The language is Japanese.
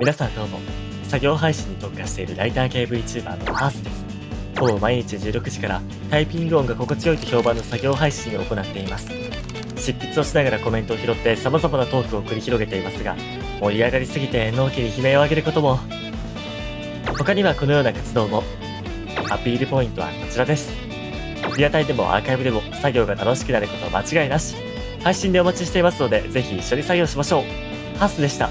皆さんどうも。作業配信に特化しているライター系 VTuber のハースです。ほぼ毎日16時からタイピング音が心地よいと評判の作業配信を行っています。執筆をしながらコメントを拾って様々なトークを繰り広げていますが、盛り上がりすぎて納期に悲鳴を上げることも。他にはこのような活動も。アピールポイントはこちらです。リアタイでもアーカイブでも作業が楽しくなること間違いなし。配信でお待ちしていますので、ぜひ一緒に作業しましょう。ハスでした。